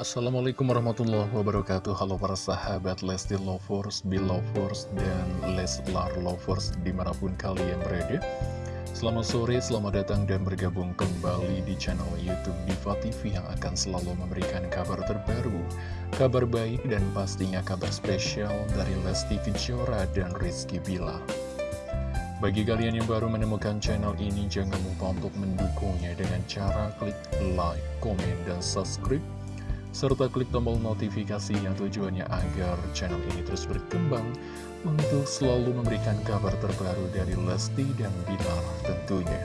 Assalamualaikum warahmatullahi wabarakatuh. Halo para sahabat Lesti Lovers, Belovers, dan Leslar Lovers di mana pun kalian berada. Selamat sore, selamat datang dan bergabung kembali di channel Youtube Diva TV Yang akan selalu memberikan kabar terbaru Kabar baik dan pastinya kabar spesial dari Lesti Kejora dan Rizky Bilal bagi kalian yang baru menemukan channel ini, jangan lupa untuk mendukungnya dengan cara klik like, komen, dan subscribe serta klik tombol notifikasi yang tujuannya agar channel ini terus berkembang untuk selalu memberikan kabar terbaru dari Lesti dan Bilar tentunya.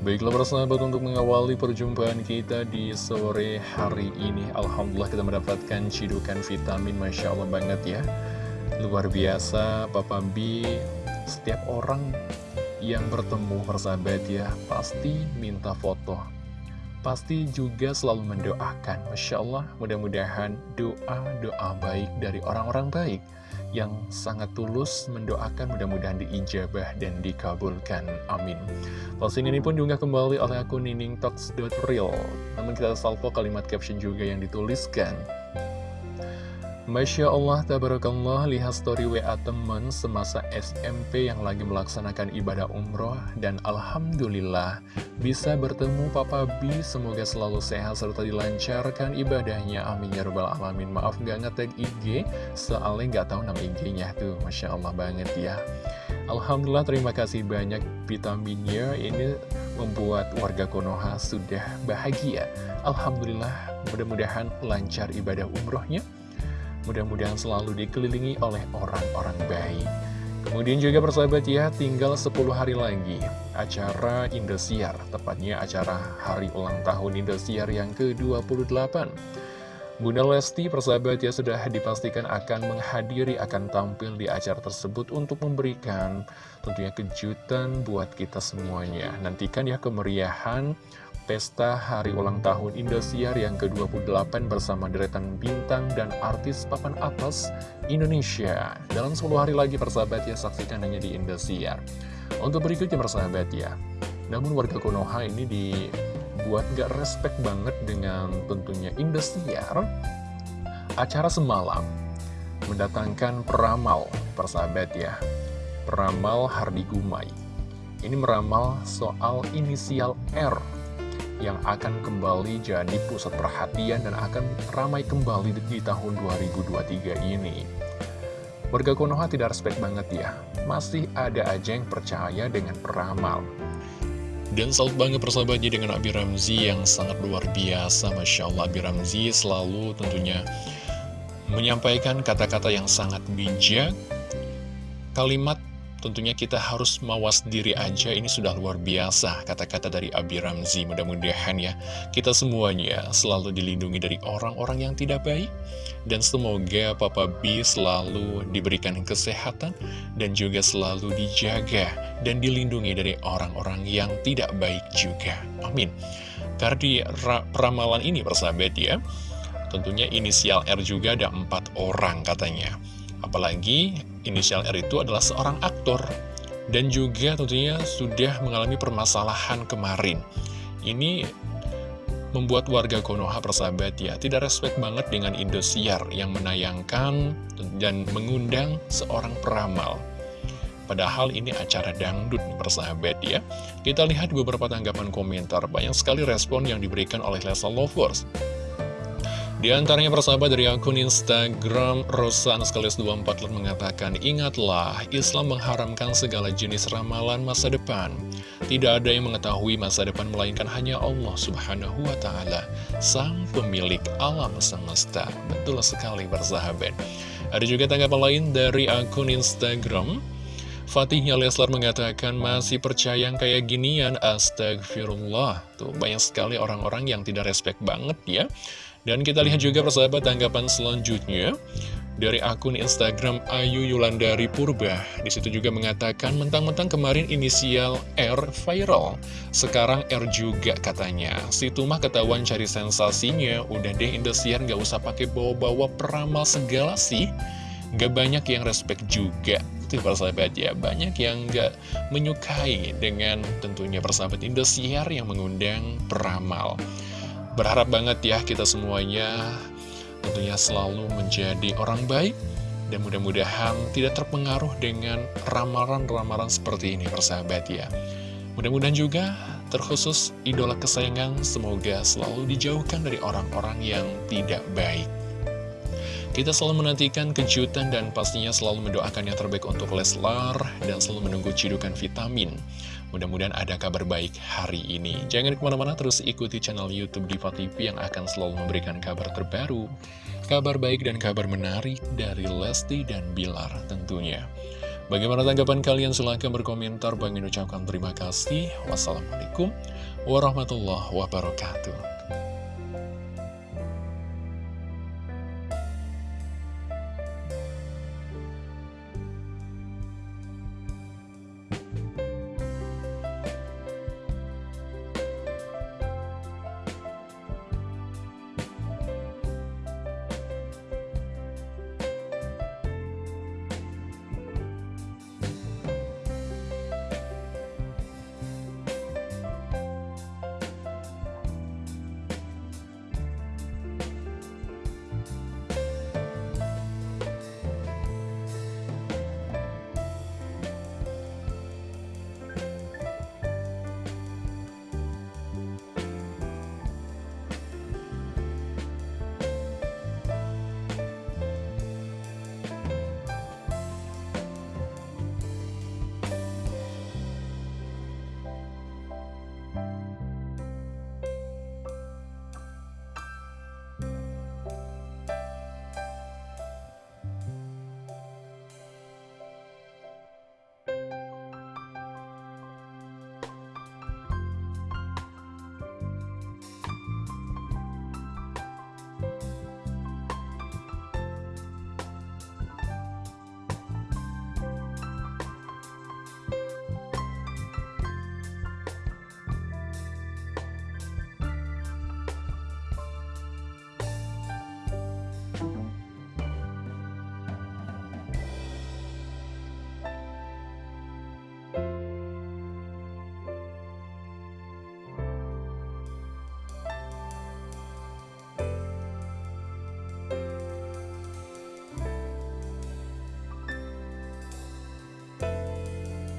Baiklah para sahabat untuk mengawali perjumpaan kita di sore hari ini Alhamdulillah kita mendapatkan cidukan vitamin Masya Allah banget ya Luar biasa Papa B Setiap orang yang bertemu persahabat ya Pasti minta foto pasti juga selalu mendoakan. Masya Allah, mudah-mudahan doa-doa baik dari orang-orang baik yang sangat tulus mendoakan mudah-mudahan diijabah dan dikabulkan. Amin. Posting ini pun diunggah kembali oleh akun niningtalks.real. Namun kita salvo kalimat caption juga yang dituliskan. Masya Allah, tabarakallah, lihat story WA teman semasa SMP yang lagi melaksanakan ibadah umroh dan Alhamdulillah bisa bertemu Papa B, semoga selalu sehat serta dilancarkan ibadahnya, amin ya rabbal alamin. Maaf gak ngetag IG, soalnya gak tahu nama IG-nya tuh, Masya Allah banget ya. Alhamdulillah, terima kasih banyak vitaminnya, ini membuat warga Konoha sudah bahagia. Alhamdulillah, mudah-mudahan lancar ibadah umrohnya Mudah-mudahan selalu dikelilingi oleh orang-orang baik. Kemudian juga persahabat ya, tinggal 10 hari lagi acara Indosiar, tepatnya acara hari ulang tahun Indosiar yang ke-28. Bunda Lesti persahabat ya sudah dipastikan akan menghadiri, akan tampil di acara tersebut untuk memberikan tentunya kejutan buat kita semuanya. Nantikan ya kemeriahan pesta hari ulang tahun Indosiar yang ke-28 bersama deretan bintang dan artis papan atas Indonesia. Dalam 10 hari lagi persahabat ya, saksikan hanya di Indosiar. Untuk berikutnya persahabat ya, namun warga Konoha ini dibuat gak respect banget dengan tentunya Indosiar. Acara semalam mendatangkan peramal persahabat ya, peramal Hardi Gumai. Ini meramal soal inisial R yang akan kembali jadi pusat perhatian dan akan ramai kembali di, tahun 2023 ini. Warga Konoha tidak respect banget ya, masih ada aja yang percaya dengan peramal. Dan salut banget persahabatnya dengan Abi Ramzi yang sangat luar biasa, Masya Allah Abi Ramzi selalu tentunya menyampaikan kata-kata yang sangat bijak, kalimat Tentunya kita harus mawas diri aja, ini sudah luar biasa kata-kata dari Abi Ramzi. Mudah-mudahan ya, kita semuanya selalu dilindungi dari orang-orang yang tidak baik. Dan semoga Papa B selalu diberikan kesehatan dan juga selalu dijaga dan dilindungi dari orang-orang yang tidak baik juga. Amin. Karena di ramalan ini persahabat ya, tentunya inisial R juga ada empat orang katanya. Apalagi inisial R itu adalah seorang aktor dan juga tentunya sudah mengalami permasalahan kemarin. Ini membuat warga Konoha persahabat ya tidak respect banget dengan Indosiar yang menayangkan dan mengundang seorang peramal. Padahal ini acara dangdut persahabat ya. Kita lihat beberapa tanggapan komentar, banyak sekali respon yang diberikan oleh Lesa Lovers. Di antaranya persahabat dari akun Instagram Rosa Anaskalius 24 mengatakan Ingatlah, Islam mengharamkan segala jenis ramalan masa depan. Tidak ada yang mengetahui masa depan melainkan hanya Allah subhanahu wa ta'ala Sang pemilik alam semesta. Betul sekali persahabat. Ada juga tanggapan lain dari akun Instagram Fatihnya Leslar mengatakan masih percaya yang kayak ginian Astagfirullah Tuh banyak sekali orang-orang yang tidak respect banget ya dan kita lihat juga persahabat tanggapan selanjutnya dari akun Instagram Ayu Yulandari Purba. Di situ juga mengatakan mentang-mentang kemarin inisial R viral, sekarang R juga katanya. Si Tumah ketahuan cari sensasinya, udah deh Indosiar gak usah pakai bawa-bawa peramal segala sih. Gak banyak yang respect juga Itu persahabat ya Banyak yang gak menyukai dengan tentunya persahabat Indosiar yang mengundang peramal Berharap banget ya kita semuanya tentunya selalu menjadi orang baik dan mudah-mudahan tidak terpengaruh dengan ramalan-ramalan seperti ini persahabat ya. Mudah-mudahan juga terkhusus idola kesayangan semoga selalu dijauhkan dari orang-orang yang tidak baik. Kita selalu menantikan kejutan dan pastinya selalu mendoakan yang terbaik untuk Leslar dan selalu menunggu cidukan vitamin. Mudah-mudahan ada kabar baik hari ini. Jangan ke mana-mana terus ikuti channel Youtube Diva TV yang akan selalu memberikan kabar terbaru, kabar baik dan kabar menarik dari Lesti dan Bilar tentunya. Bagaimana tanggapan kalian? Silahkan berkomentar. Bang ucapkan terima kasih. Wassalamualaikum warahmatullahi wabarakatuh.